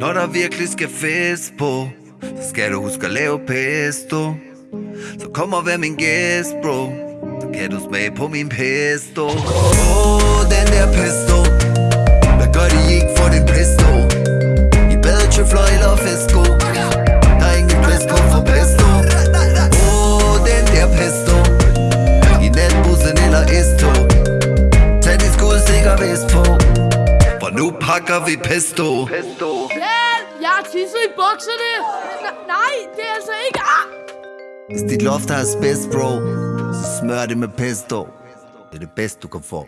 Når der virkelig skal fest på Så skal du huske at lave pesto. Så kom og vær min gæst, bro. Så kan du smage på min pesto. Åh, oh, den der pesto. Hvad gør de ikke for den pesto? I badetrøfler eller fesko Der er ingen plads dresscode for pesto. Åh, oh, den der pesto. I natbussen eller S-tog. Tag de skud sikker vest på. Pakker vi pesto Hjælp! Jeg har tisset i bukserne! N- nej, det er altså ikke... Ah! Hvis dit loft har asbest, bro Så smør det med pesto Det er det bedste du kan få